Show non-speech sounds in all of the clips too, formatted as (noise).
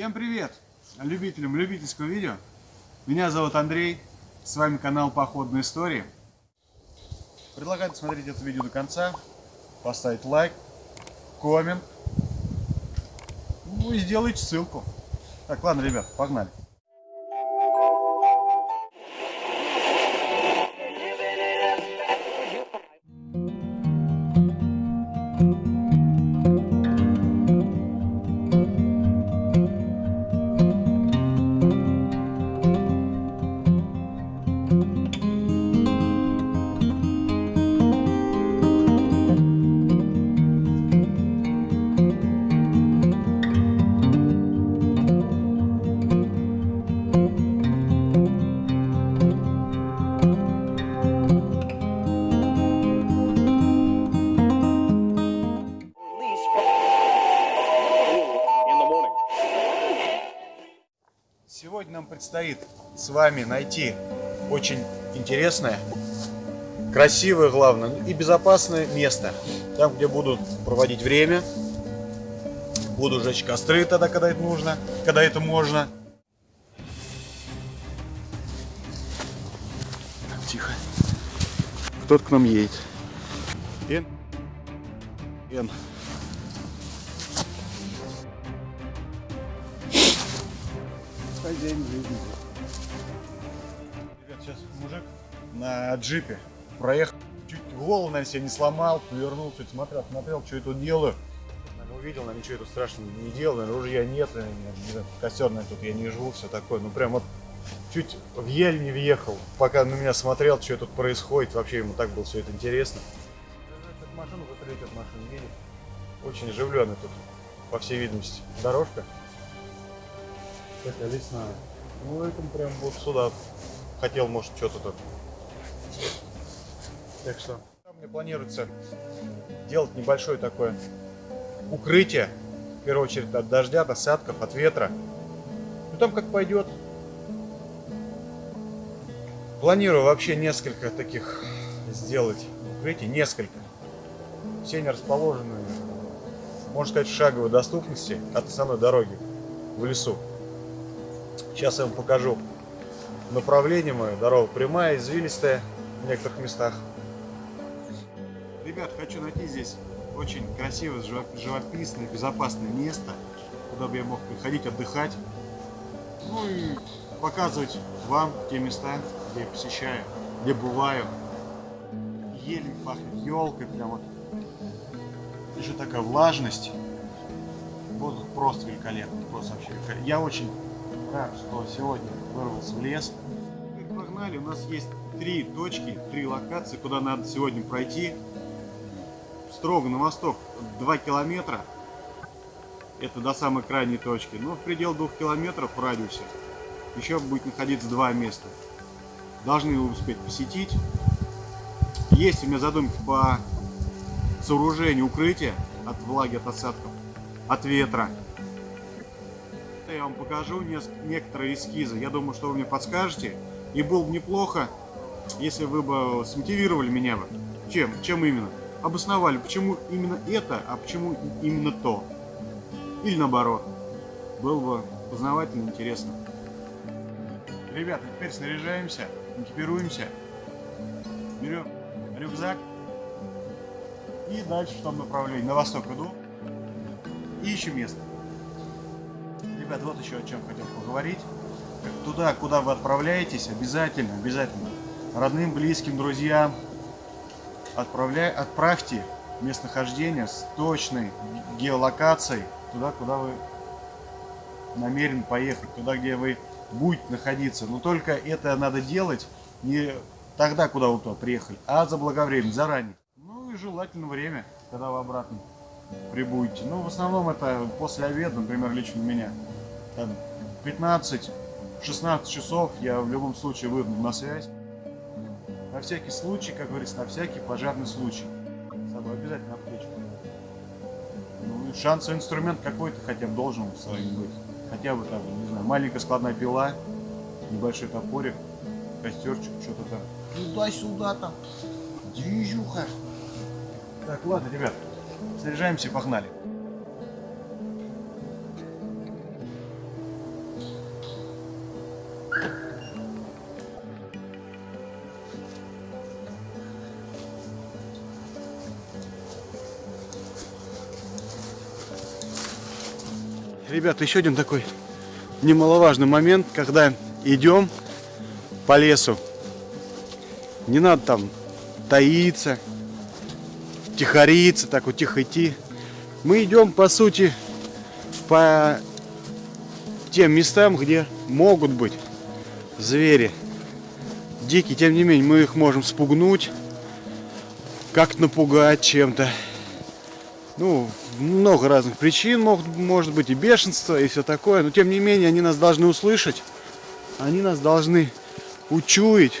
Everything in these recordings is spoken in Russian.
Всем привет любителям любительского видео. Меня зовут Андрей, с вами канал Походные истории. Предлагаю смотреть это видео до конца, поставить лайк, коммент, ну и сделайте ссылку. Так, ладно, ребят, погнали. Предстоит с вами найти очень интересное, красивое, главное, и безопасное место. Там, где будут проводить время, буду жечь костры тогда, когда это нужно, когда это можно. Тихо. Кто-то к нам едет. Эн. Эн. Хозяин жизни. Ребят, сейчас мужик на джипе проехал. Чуть голову, наверное, себе не сломал, повернул, чуть смотрел, смотрел, что я тут делаю. Наверное, увидел, наверное, ничего тут страшного не делал, наверное, ружья нет, наверное, костер, наверное, тут я не живу, все такое. Ну, прям вот чуть в ель не въехал, пока на меня смотрел, что тут происходит. Вообще ему так было все это интересно. Машину, вот едет. Очень оживленный тут, по всей видимости, дорожка. Такая лесная. Ну, это прям вот сюда хотел, может, что-то тут. Так что, там мне планируется делать небольшое такое укрытие. В первую очередь от дождя, от осадков, от ветра. Ну, там как пойдет. Планирую вообще несколько таких сделать укрытий. Несколько. Все они расположены, можно сказать, в шаговой доступности от основной дороги в лесу. Сейчас я вам покажу направление мое. Дорога прямая, извилистая в некоторых местах. Ребят, хочу найти здесь очень красивое, живо- живописное, безопасное место, куда бы я мог приходить отдыхать. Ну и показывать вам те места, где я посещаю, где бываю. Еле пахнет елкой, прям вот. Еще такая влажность. Воздух просто великолепный, просто вообще великолепный. Я очень рад, что сегодня вырвался в лес. Как погнали, у нас есть три точки, три локации, куда надо сегодня пройти. Строго на восток 2 километра. Это до самой крайней точки. Но в пределах 2 километров в радиусе еще будет находиться два места. Должны его успеть посетить. Есть у меня задумки по сооружению укрытия от влаги, от осадков, от ветра. Я вам покажу некоторые эскизы. Я думаю, что вы мне подскажете. И было бы неплохо, если вы бы смотивировали меня бы. Чем? Чем именно? Обосновали, почему именно это, а почему именно то. Или наоборот. Было бы познавательно, интересно. Ребята, теперь снаряжаемся, экипируемся. Берем рюкзак. И дальше в том направлении. На восток иду. И ищу место. Ребят, вот еще о чем хотел поговорить. Туда, куда вы отправляетесь, обязательно, обязательно родным, близким, друзьям отправляй, отправьте местонахождение с точной геолокацией туда, куда вы намерены поехать, туда, где вы будете находиться. Но только это надо делать не тогда, куда вы туда приехали, а заблаговременно, заранее. Ну и желательно время, когда вы обратно прибудете. Ну, в основном это после обеда, например, лично у меня. Там 15-16 часов я в любом случае выйду на связь. На всякий случай, как говорится, на всякий пожарный случай. С собой обязательно аптечку. Ну шансовый инструмент какой-то хотя бы должен с вами быть. Хотя бы там, не знаю, маленькая складная пила, небольшой топорик, костерчик, что-то там. Туда-сюда там. Движуха. Так, ладно, ребят, снаряжаемся и погнали. Ребята, еще один такой немаловажный момент, когда идем по лесу. Не надо там таиться, тихориться, так вот тихо идти. Мы идем, по сути, по тем местам, где могут быть звери дикие. Тем не менее, мы их можем спугнуть, как напугать чем-то. Ну, много разных причин могут, может быть и бешенство, и все такое. Но тем не менее, они нас должны услышать. Они нас должны учуять,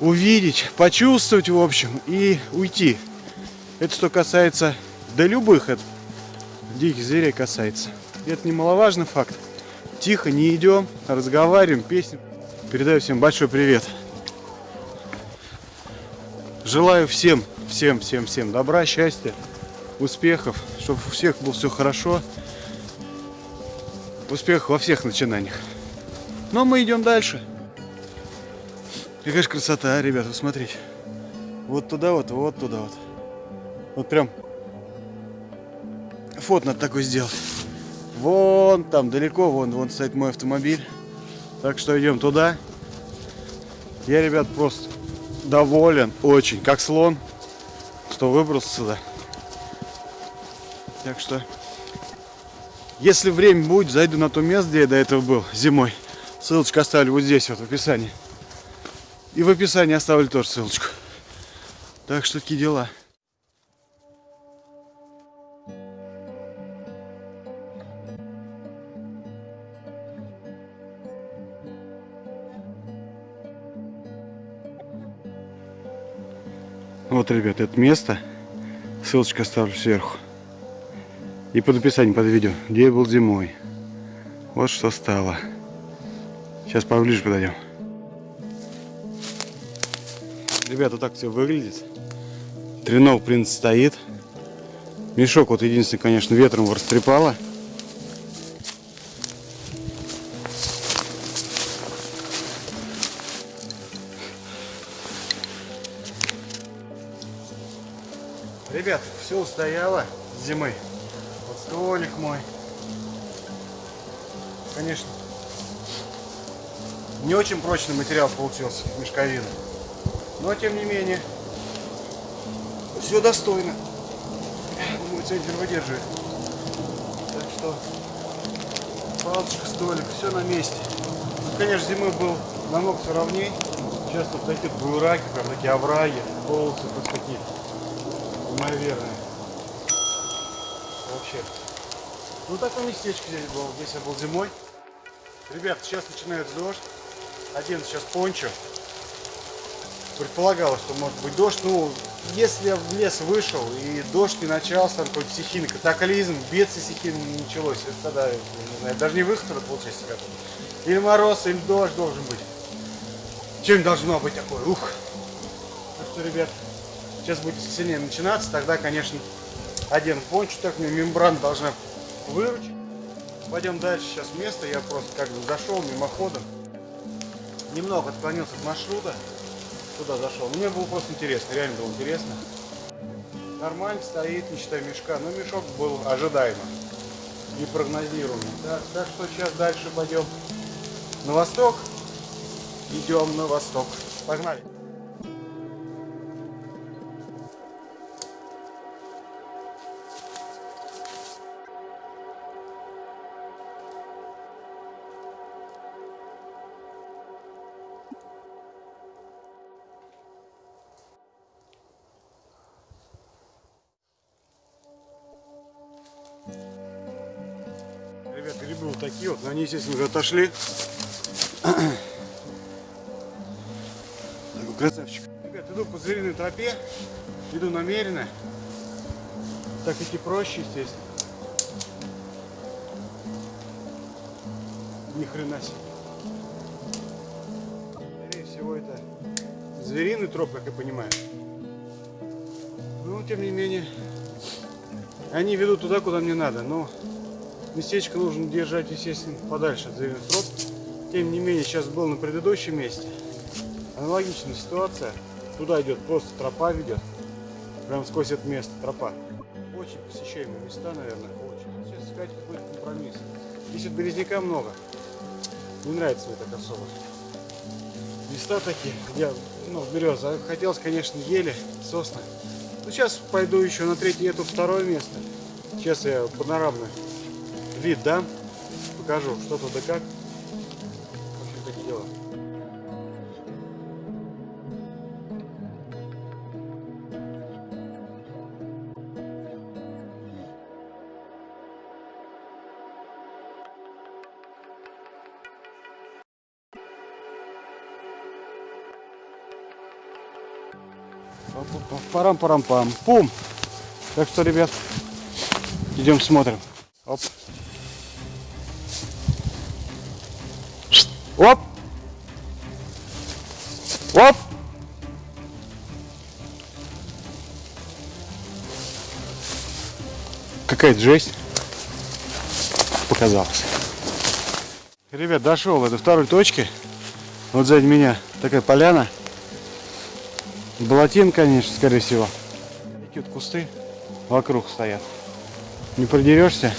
увидеть, почувствовать, в общем, и уйти. Это что касается, да любых это, диких зверей касается. Это немаловажный факт. Тихо, не идем, разговариваем, песни. Передаю всем большой привет. Желаю всем, всем, всем, всем добра, счастья, успехов, чтобы у всех было все хорошо. Успех во всех начинаниях. Но мы идем дальше. Какая же красота, а, ребята, смотрите. Вот туда вот, вот туда вот. Вот прям фото надо такой сделать. Вон там далеко, вон, вон стоит мой автомобиль. Так что идем туда. Я, ребят, просто доволен очень, как слон, что выбрался сюда. Так что, если время будет, зайду на то место, где я до этого был зимой. Ссылочку оставлю вот здесь вот в описании. И в описании оставлю тоже ссылочку. Так что такие дела. Вот, ребят, это место. Ссылочку оставлю сверху. И под описанием под видео, где я был зимой. Вот что стало. Сейчас поближе подойдем. Ребята, вот так все выглядит. Тренов, в принципе, стоит. Мешок вот единственный, конечно, ветром его растрепало. Ребят, все устояло с зимы. Вот столик мой. Конечно, не очень прочный материал получился, мешковина. Но, тем не менее, все достойно. Думаю, центр выдерживает. Так что, палочка, столик, все на месте. Ну, конечно, зимой был намного все ровней. Сейчас тут такие буераки, прям такие овраги, полосы тут такие неимоверные. Вообще. Ну, такое местечко здесь было. Здесь я был зимой. Ребят, сейчас начинается дождь. Один сейчас пончо. Предполагалось, что может быть дождь. Ну, если я в лес вышел и дождь не начался, там какой-то стихийный катаклизм, бедствие стихийное не началось, это тогда, не знаю, даже не выход, это получается как Или мороз, или дождь должен быть. Чем должно быть такое? Ух! Так что, ребят, сейчас будет сильнее начинаться, тогда, конечно, один пончо, так мне мембрана должна выручить. Пойдем дальше, сейчас место, я просто как бы зашел мимоходом. Немного отклонился от маршрута, туда зашел. Мне было просто интересно, реально было интересно. Нормально стоит, не считая мешка, но мешок был ожидаемый и прогнозируемый. Так, так что сейчас дальше пойдем на восток. Идем на восток. Погнали. Такие вот, но они, естественно, уже отошли. (clears throat) Такой красавчик. Ребят, иду по звериной тропе, иду намеренно. Так идти проще, естественно. Ни хрена себе. Скорее всего, это звериный троп, как я понимаю. Но, тем не менее, они ведут туда, куда мне надо. Но местечко нужно держать, естественно, подальше от троп. Тем не менее, сейчас был на предыдущем месте. Аналогичная ситуация. Туда идет просто тропа ведет. Прям сквозь это место тропа. Очень посещаемые места, наверное. Очень. Сейчас искать какой-то компромисс. Здесь вот березняка много. Не нравится мне так особо. Места такие, где, ну, береза. Хотелось, конечно, ели, сосны. Ну, сейчас пойду еще на третье, это второе место. Сейчас я панорамный вид дам, покажу, что тут да как. В общем, такие дела. Парам-парам-пам. Пум. Так что, ребят, идем смотрим. Оп. Оп. Оп. Какая-то жесть. Показалось. Ребят, дошел до второй точки. Вот сзади меня такая поляна. Болотин, конечно, скорее всего. Такие кусты вокруг стоят. Не продерешься.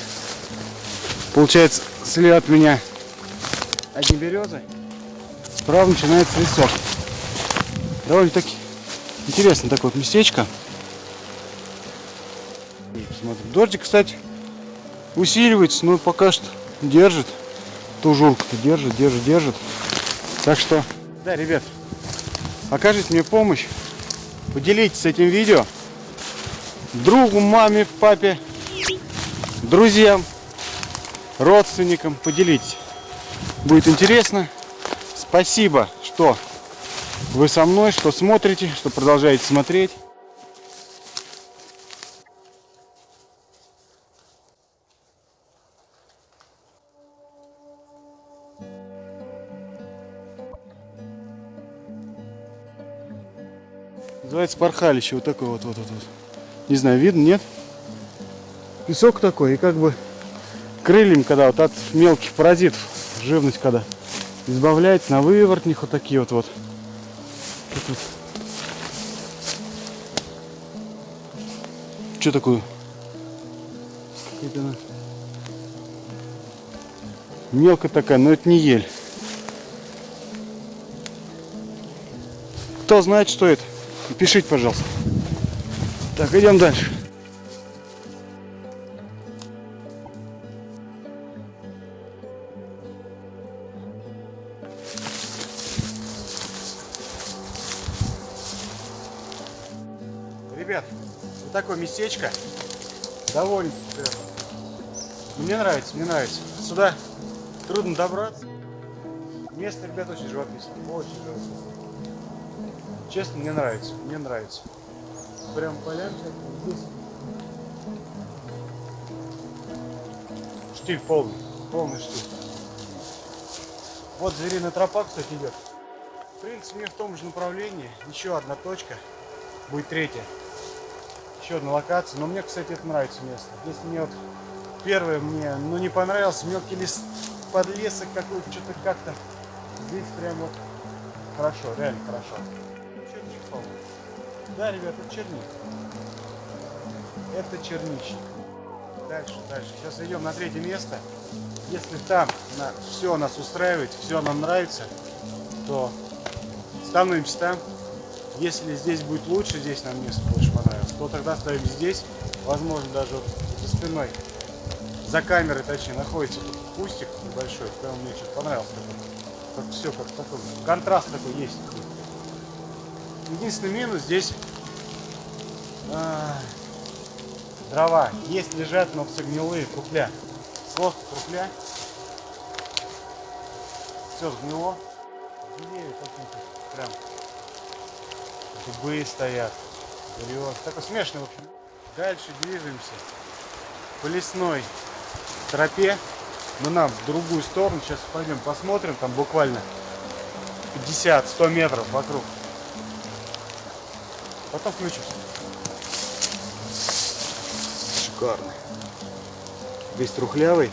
Получается, слева от меня одни березы. Справа начинается лесок. Довольно-таки интересно такое вот местечко. Посмотрим. Дождик, кстати, усиливается, но пока что держит. Тужурка-то держит, держит, держит. Так что, да, ребят, окажите мне помощь. Поделитесь этим видео другу, маме, папе, друзьям, родственникам. Поделитесь. Будет интересно. Спасибо, что вы со мной, что смотрите, что продолжаете смотреть. Называется порхалище. Вот такой вот, вот, вот, вот. Не знаю, видно, нет? Песок такой, и как бы крыльям, когда вот от мелких паразитов, живность когда избавляется, на выворотних вот такие вот вот. Что такое? Какая-то она Мелкая такая, но это не ель. Кто знает, что это? Пишите, пожалуйста. Так, идем дальше. Местечко. Довольно. Мне нравится, мне нравится. Сюда трудно добраться. Место, ребят, очень живописное. Очень живописное. Честно, мне нравится. Мне нравится. Прям полянка здесь. Штиль полный. Полный штиль. Вот звериная тропа, кстати, идет. В принципе, мне в том же направлении. Еще одна точка. Будет третья. Еще одна локация. Но мне, кстати, это нравится место. Здесь мне вот первое мне, ну, не понравился. Мелкий лес, подлесок какой-то, что-то как-то. Здесь прям вот хорошо, реально хорошо. Черник, по-моему. Да, ребята, это черник. Это черничник. Дальше, дальше. Сейчас идем на третье место. Если там на, все нас устраивает, все нам нравится, то становимся там. Если здесь будет лучше, здесь нам место больше понравилось, то тогда ставим здесь. Возможно, даже вот за спиной, за камерой, точнее, находится тут кустик небольшой. Прям мне что-то понравилось. Такой. Как все, как такой контраст такой есть. Единственный минус здесь а, дрова. Есть, лежат, но все гнилые, трупля. Просто трупля. Все сгнило. Какие-то прям. Дубы стоят. Берез. Такой смешный, в общем. Дальше движемся по лесной тропе. Мы нам в другую сторону. Сейчас пойдем посмотрим. Там буквально 50-100 метров вокруг. Потом включимся. Шикарно. Весь трухлявый.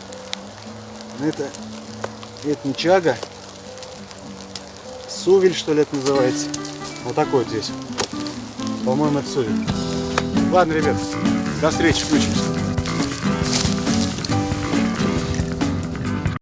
Но это, это не чага. Сувель, что ли, это называется. Вот такой вот здесь. По-моему, это сувель. Ладно, ребят, до встречи, включимся.